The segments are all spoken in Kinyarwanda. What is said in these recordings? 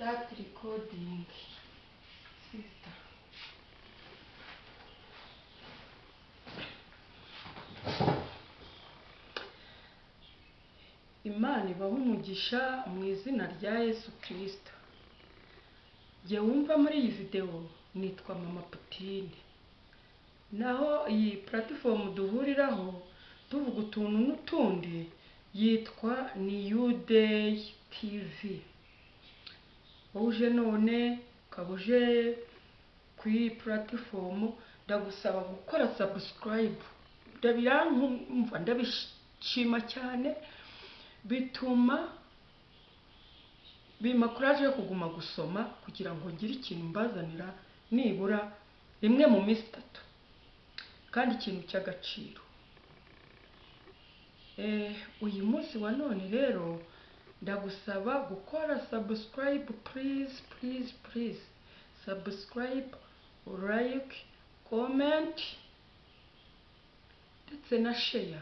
Start recording. Sister. Imana ibaha umugisha mu izina rya Yesu Kristo. Jye wumva muri iyi videwo nitwa Mama Putine. Naho iyi puratifomu duhuriraho tuvuga utuntu n'utundi yitwa New Day TV. Wowe uje none ukaba uje ku iyi puratifomu ndagusaba gukora sabusikarayibu. Birankumva ndabishima cyane bituma bimpa kuraje yo kuguma gusoma kugira ngo ngire ikintu mbazanira nibura rimwe mu minsi itatu kandi ikintu cy'agaciro Eh, uyu munsi wa none rero ndagusaba gukora sabusikarayibu purize purize purize sabusikarayibu layike komenti ndetse na sheya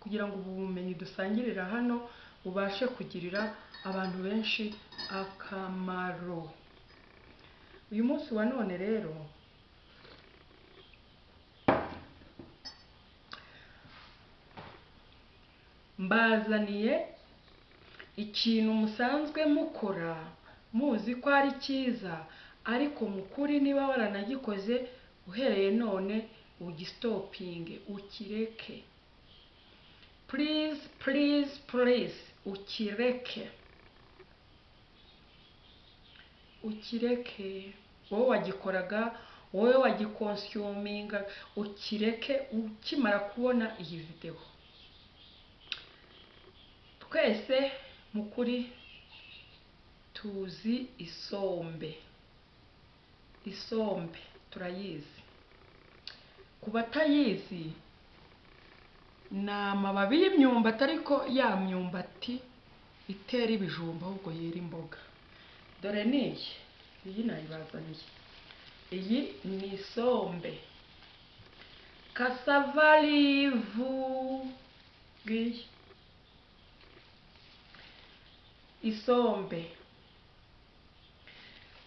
kugira ngo ubu bumenyi dusangirira hano bubashe kugirira abantu benshi akamaro. Uyu munsi wa none rero mbazaniye ikintu musanzwe mukora muzi ko ari cyiza ariko mu kuri niba waranagikoze uhereye none ugisitopinge ukireke. Purize purize purize ukireke. Ukireke. Wowe wagikoraga wowe wagikonsiyuminga ukireke ukimara kubona iyi videwo twese mu kuri tuzi isombe. Isombe turayizi. Ku batayizi ni amababi y'imyumbati ariko ya myumbati itera ibijumba ahubwo yera imboga. Dore niyi iyi nayibazaniye. Iyi ni isombe. Kasavarivu ngiyi. Isombe.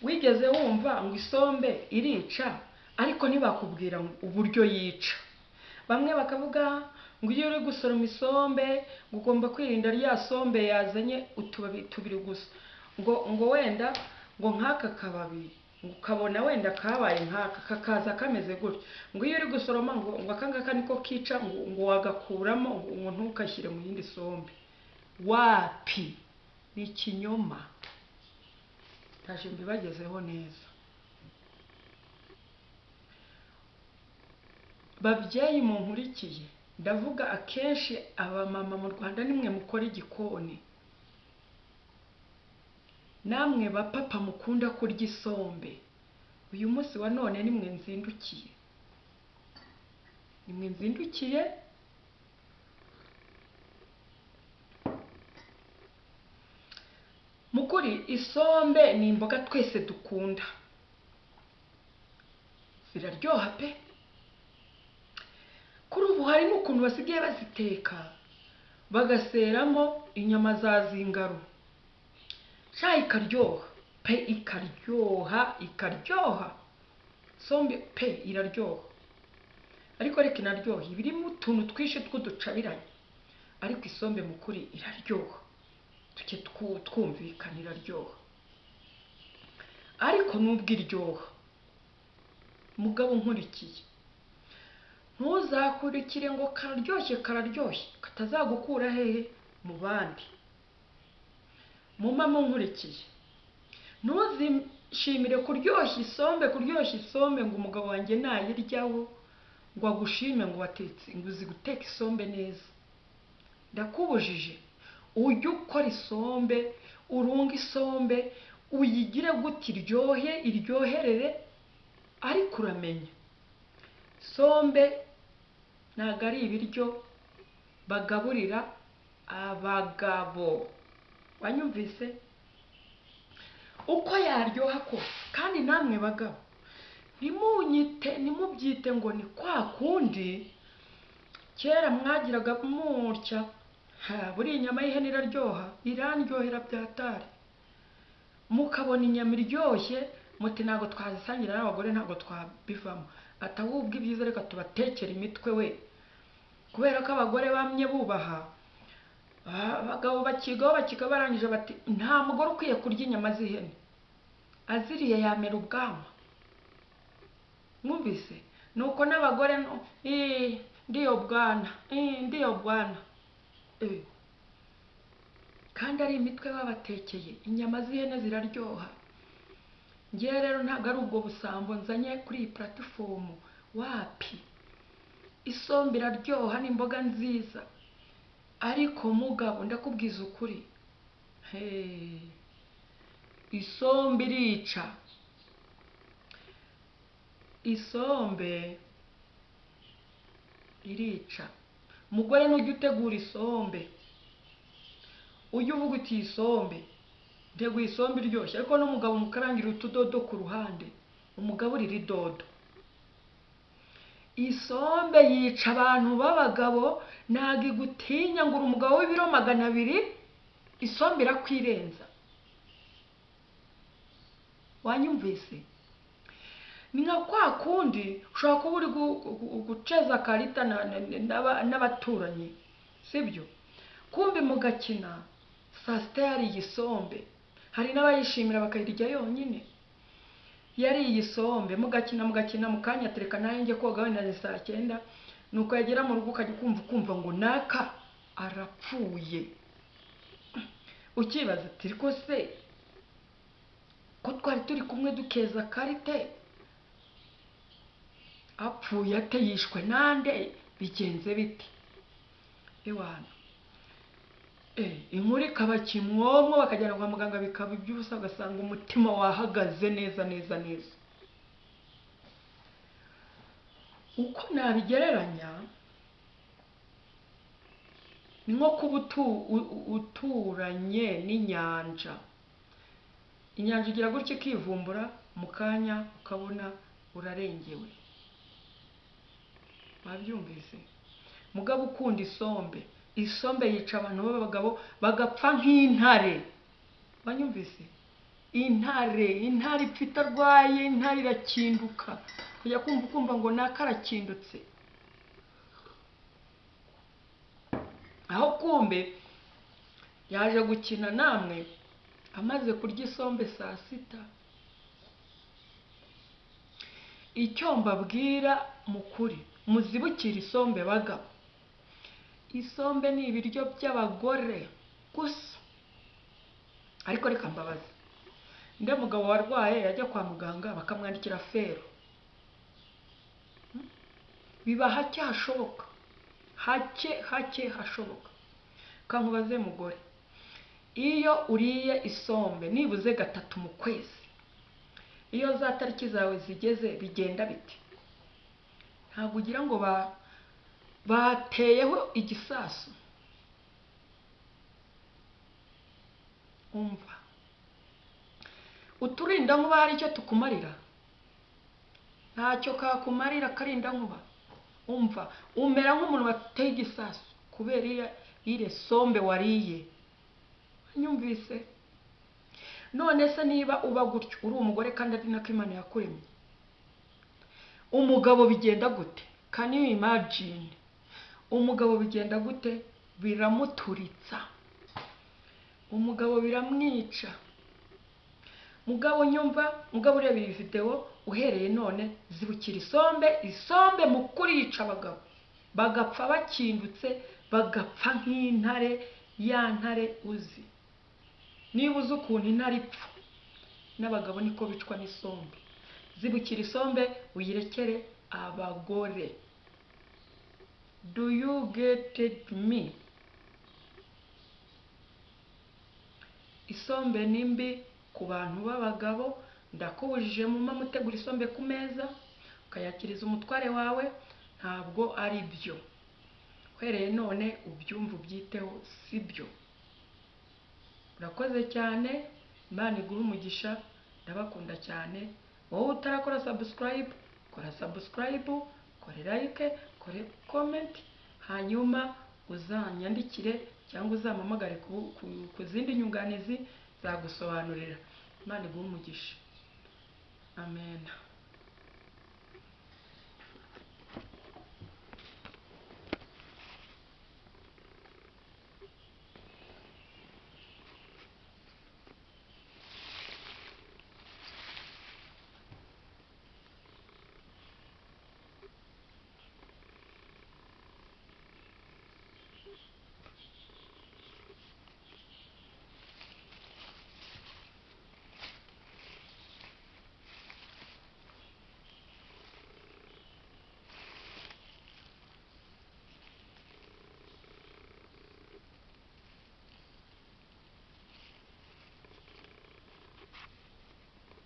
Wigeze wumva ngo isombe irica? Ariko ntibakubwira uburyo yica. Bamwe bakavuga ngo iyo uri gusoroma isombe ngo ugomba kwirinda rya sombe yazanye utubabi tubiri gusa. Ngo ngo wenda ngo nk'aka kababi ukabona wenda kabaye nk'aka kakaza kameze gutya. Ngo iyo uri gusoroma ngo ngo aka ngaka niko kica ngo wagakuramo ngo ntukashyire mu yindi sombe. Wapi? Ni ikinyoma ntaje mbibagezeho neza. Babyeyi munkurikiye. Ndavuga akenshi abamama mu rwanda nimwe mukora igikoni. Namwe bapapa mukunda kurya isombe. Uyu munsi wa none nimwe nzindukiye. Nimwe nzindukiye mu kuri isombe ni imboga twese dukunda. Ziraryoha pe. Kuri ubu hari n'ukuntu basigaye baziteka. Bagaseramo inyama za zingaro sha ikaryoha. Pe ikaryoha ikaryoha. Sombe pe iraryoha. Ariko reka inaryoha. Iba irimo utuntu twinshi tw'uducabiranye ariko isombe mu kuri iraryoha. Tujye twumvikana iraryoha. Ariko nubwo iryoha. Mugabo nkurikiye. Ntuzakurikire ngo kararyoshye kararyoshye. Katazagukura hehe? Mu bandi mu mama nkurikiye. Ntuzishimire kuryoshya isombe kuryoshya isombe ngo umugabo wanjye nayiryaho ngo agushime ngo watetse ngo uzi guteka isombe neza. Ndakubujije. Ujye ukora isombe urunga isombe uyigire gute iryohe iryoherere ariko uramenya. Isombe ntabwo ari ibiryo bagaburira abagabo. Wanyumvise? Uko yaryoha kose kandi namwe bagabo ntimunyite ntimubyite ngo ni kwa kundi kera mwagiraga mutya buriya inyama y'ihene iraryoha irandyohera byatari mukabona inyama iryoshye muti ntabwo twazisangira n'abagore ntabwo twabivamo. Ati ahubwo ibyiza reka tubatekere imitwe we. Kubera ko abagore bamye bubaha ah, abagabo bakigaho bakiga barangije bati nta mugore ukwiye kurya inyama z'ihene. Aziriye yamera ubwanwa. Mwumvise? Nuko n'abagore no- "Ii, ndiyo bwana ndiyo bwana. Kandi ari imitwe babatekeye inyama z'ihene ziraryoha. Ngewe rero ntabwo ari ubwo busambo nzanye kuri iyi puratifomu wapi? Isombe iraryoha ni imboga nziza. Ariko mugabo ndakubwiza ukuri. Isombe irica. Isombe irica. Mugore nujya utegura isombe. Ujye uvuga uti iyi sombe nteguye isombe iryoshye. Ariko n'umugabo mukarangira utudodo ku ruhande. Umugaburire idodo. Isombe yica abantu b'abagabo ntabwo igutinya ngo uri umugabo w'ibiro magana abiri isombe irakwirenza. Wanyumvise? Ni nka kwa kundi ushobora kuba uri gu- gu- guceza karita na- na- n'aba- n'abaturanyi sibyo? Kumbi mugakina saa sita yariye isombe hari n'abayishimira bakayirya yonyine. Yariye isombe mugakina mugakina mu kanya tereka nawe njye koga wenda ni saa cyenda. Nuko yagera mu rugo ukajya ukumva ukumva ngo naka arapfuye. Ukibaza ati ariko se ko twari turi kumwe dukeza karite? Apfuye ate yishwe nande? Bigenze bite? Iwana Eh, inkuru ikaba kimwomwo bakajyana kwa muganga bikaba iby'ubusa ugasanga umutima wahagaze neza neza neza. Uko nabigereranya ni nko kuba uturanye n'inyanja. Inyanja igira gutya ikivumbura mu kanya ukabona urarengewe. Wabyumvise mugabo ukunda isombe. Isombe yica abantu b'abagabo bagapfa nk'intare. Banyumvise intare intare ipfa arwaye intare irakinduka kujya kumva ukumva ngo naka arakindutse. Aho kumbe yaje gukina namwe amaze kurya isombe saa sita. Icyo mbabwira mu kuri muzibukire isombe bagabo isombe ni ibiryo by'abagore gusa. Ariko reka mbabaze. Nde mugabo warwaye yajya kwa muganga bakamwandikira fero. Hmm? biba hake hashoboka. Hake hake hashoboka. Kankubaze mugore. Iyo uriye isombe nibuze gatatu mu kwezi. Iyo za tariki zawe zigeze bigenda bite? Ntabwo ugira ngo ba bateyeho igisasu. Umva. Uturinda nkuba hari icyo tukumarira? Ntacyo kakumarira karinda nkuba umva. Umera nk'umuntu wateye igisasu kubera ire sombe wariye. Nyumvise none se niba uba gutyo uri umugore kandi ari nako imana yakuremye? Umugabo bigenda gute? Can you imagine? Umugabo bigenda gute? Biramuturitsa. Umugabo biramwica. Mugabo nyumva mugabo ureba iyi videwo uhereye none zibukira isombe isombe mu kurica abagabo. Bagapfa bakindutse bagapfa nk'intare ya ntare uzi. Niba uzi ukuntu intare ipfa n'abagabo niko bicwa n'isombe. Zibukira isombe uyirekere abagore. Do you get me? Isombe ni mbi ku bantu b'abagabo. Ndakubujije muma mutegura isombe ku meza ukayakiriza umutware wawe. Ntabwo ari byo. Uhereye none ubyumva ubyiteho si byo. Urakoze cyane. Imana iguhe umugisha. Ndabakunda cyane. Wowe utarakora sabusikarayibu kora sabusikarayibu kore like kore komenti hanyuma uzanyandikire cyangwa uzampamagare ku zindi nyunganizi zagusobanurira. Imana iguhe umugisha. Amen.